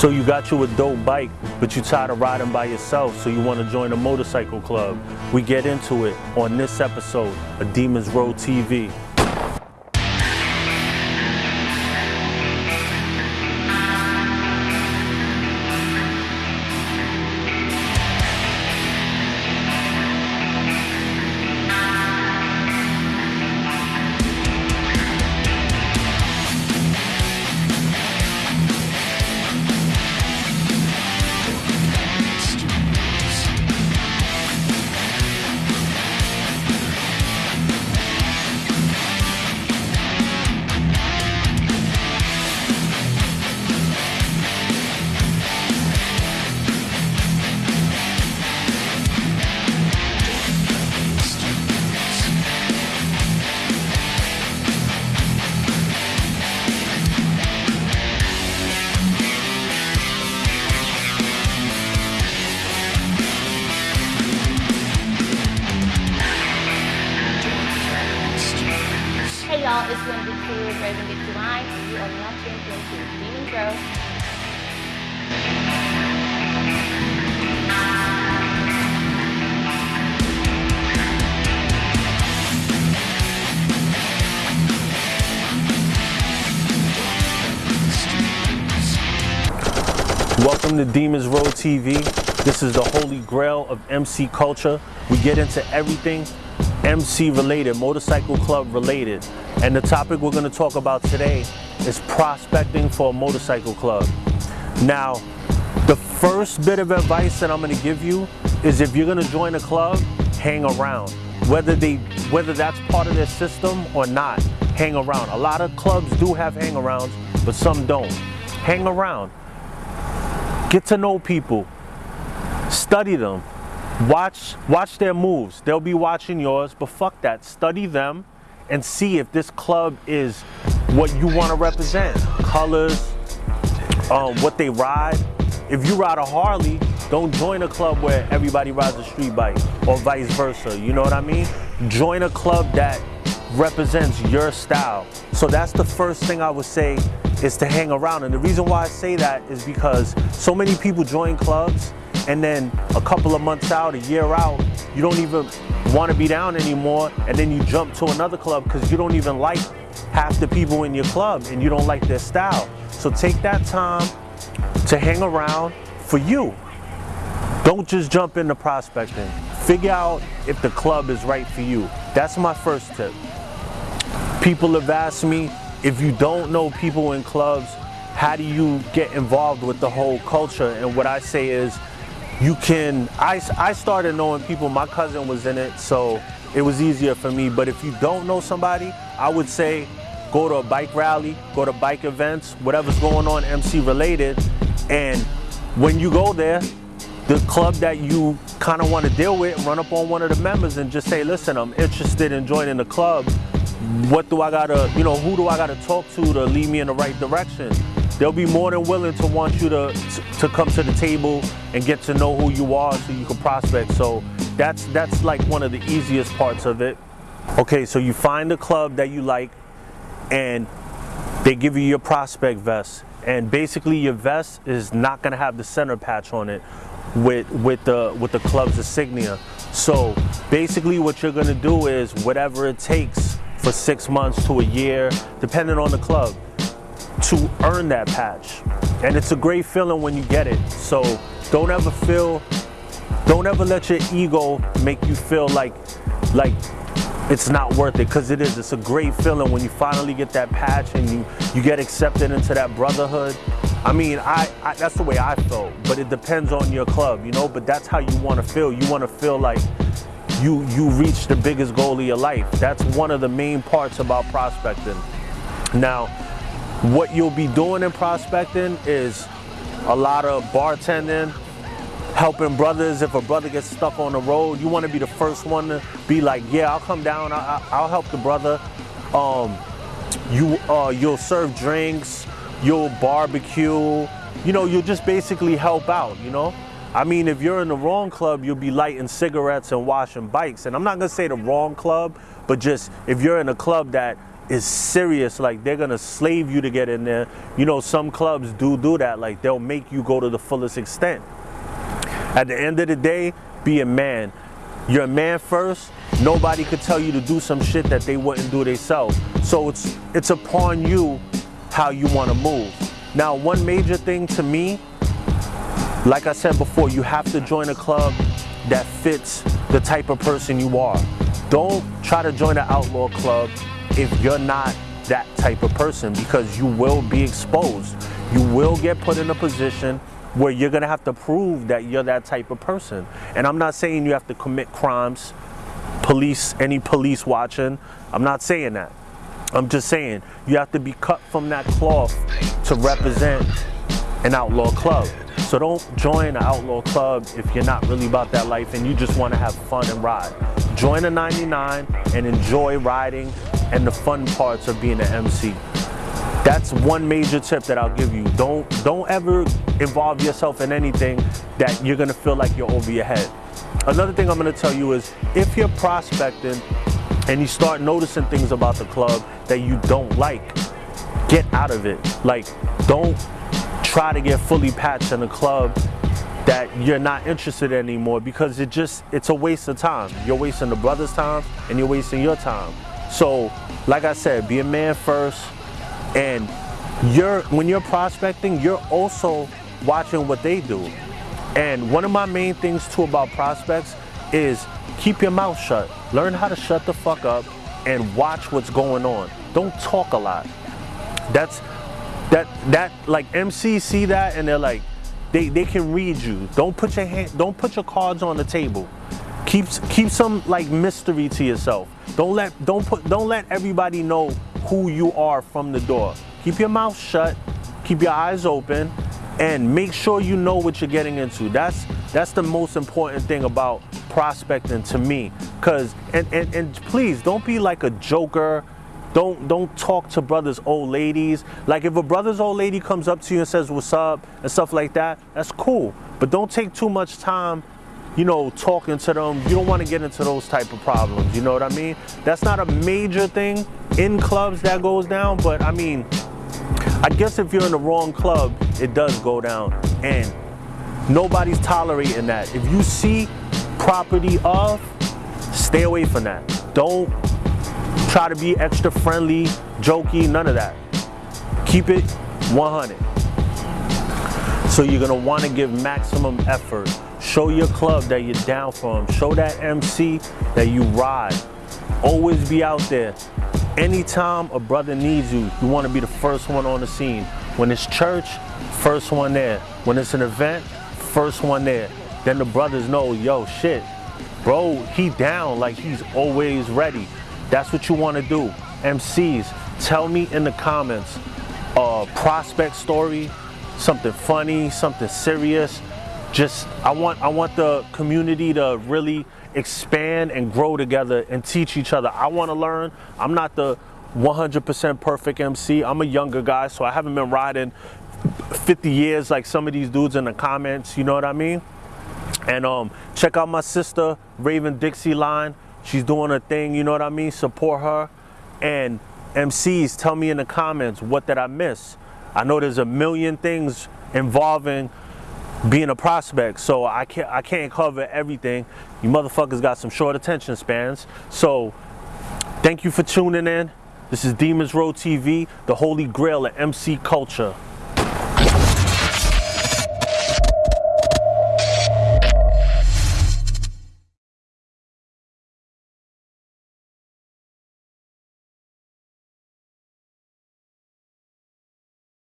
So you got you a dope bike, but you tired of riding by yourself, so you want to join a motorcycle club. We get into it on this episode of Demons Road TV. Wendy Crew with Raven you are into Demons Road. Welcome to Demons Road TV. This is the holy grail of MC culture. We get into everything MC related, motorcycle club related. And the topic we're going to talk about today is prospecting for a motorcycle club. Now, the first bit of advice that I'm going to give you is if you're going to join a club, hang around. Whether they whether that's part of their system or not, hang around. A lot of clubs do have hang-arounds, but some don't. Hang around. Get to know people. Study them. Watch watch their moves. They'll be watching yours, but fuck that. Study them and see if this club is what you want to represent. Colors, um, what they ride. If you ride a Harley, don't join a club where everybody rides a street bike or vice versa. You know what I mean? Join a club that represents your style. So that's the first thing I would say is to hang around. And the reason why I say that is because so many people join clubs and then a couple of months out, a year out, you don't even want to be down anymore. And then you jump to another club because you don't even like half the people in your club and you don't like their style. So take that time to hang around for you. Don't just jump into prospecting. Figure out if the club is right for you. That's my first tip. People have asked me, if you don't know people in clubs, how do you get involved with the whole culture? And what I say is, you can, I, I started knowing people, my cousin was in it, so it was easier for me. But if you don't know somebody, I would say go to a bike rally, go to bike events, whatever's going on MC related. And when you go there, the club that you kind of want to deal with, run up on one of the members and just say, listen, I'm interested in joining the club. What do I gotta, you know, who do I gotta talk to to lead me in the right direction? They'll be more than willing to want you to, to come to the table and get to know who you are so you can prospect. So that's, that's like one of the easiest parts of it. Okay, so you find a club that you like and they give you your prospect vest. And basically your vest is not gonna have the center patch on it with, with, the, with the club's insignia. So basically what you're gonna do is whatever it takes for six months to a year, depending on the club, to earn that patch. And it's a great feeling when you get it. So don't ever feel, don't ever let your ego make you feel like, like it's not worth it because it is. It's a great feeling when you finally get that patch and you, you get accepted into that brotherhood. I mean, I, I that's the way I felt, but it depends on your club, you know, but that's how you want to feel. You want to feel like you, you reach the biggest goal of your life. That's one of the main parts about prospecting. Now, what you'll be doing in prospecting is a lot of bartending, helping brothers. If a brother gets stuck on the road, you want to be the first one to be like, yeah, I'll come down, I, will help the brother. Um, you, uh, you'll serve drinks, you'll barbecue, you know, you'll just basically help out, you know? I mean, if you're in the wrong club, you'll be lighting cigarettes and washing bikes. And I'm not gonna say the wrong club, but just if you're in a club that is serious. Like they're gonna slave you to get in there. You know, some clubs do do that. Like they'll make you go to the fullest extent. At the end of the day, be a man. You're a man first. Nobody could tell you to do some shit that they wouldn't do themselves. So it's it's upon you how you want to move. Now, one major thing to me, like I said before, you have to join a club that fits the type of person you are. Don't try to join an outlaw club if you're not that type of person because you will be exposed. You will get put in a position where you're gonna have to prove that you're that type of person. And I'm not saying you have to commit crimes, police, any police watching. I'm not saying that. I'm just saying you have to be cut from that cloth to represent an outlaw club. So don't join an outlaw club if you're not really about that life and you just want to have fun and ride. Join a 99 and enjoy riding and the fun parts of being an MC. That's one major tip that I'll give you. Don't don't ever involve yourself in anything that you're gonna feel like you're over your head. Another thing I'm gonna tell you is if you're prospecting and you start noticing things about the club that you don't like, get out of it. Like, don't try to get fully patched in a club that you're not interested in anymore because it just it's a waste of time. You're wasting the brother's time and you're wasting your time. So, like I said, be a man first and you're when you're prospecting, you're also watching what they do. And one of my main things too about prospects is keep your mouth shut. Learn how to shut the fuck up and watch what's going on. Don't talk a lot. That's that that like MCs see that and they're like they, they can read you. Don't put your hand don't put your cards on the table. Keep keep some like mystery to yourself. Don't let don't put don't let everybody know who you are from the door. Keep your mouth shut, keep your eyes open, and make sure you know what you're getting into. That's that's the most important thing about prospecting to me. Cause and, and, and please don't be like a joker. Don't don't talk to brothers old ladies. Like if a brother's old lady comes up to you and says what's up and stuff like that, that's cool. But don't take too much time, you know, talking to them. You don't want to get into those type of problems. You know what I mean? That's not a major thing in clubs that goes down, but I mean, I guess if you're in the wrong club, it does go down. And nobody's tolerating that. If you see property of, stay away from that. Don't try to be extra friendly, jokey, none of that. Keep it 100. So you're gonna wanna give maximum effort. Show your club that you're down for them. Show that MC that you ride. Always be out there. Anytime a brother needs you, you wanna be the first one on the scene. When it's church, first one there. When it's an event, first one there. Then the brothers know, yo, shit, bro, he down, like he's always ready. That's what you want to do. MCs, tell me in the comments a prospect story, something funny, something serious. Just I want I want the community to really expand and grow together and teach each other. I want to learn. I'm not the 100% perfect MC. I'm a younger guy, so I haven't been riding 50 years like some of these dudes in the comments, you know what I mean? And um, check out my sister, Raven Dixie Line. She's doing her thing, you know what I mean? Support her. And MCs, tell me in the comments, what did I miss? I know there's a million things involving being a prospect, so I can't I can't cover everything. You motherfuckers got some short attention spans. So thank you for tuning in. This is Demons Road TV, the holy grail of MC culture.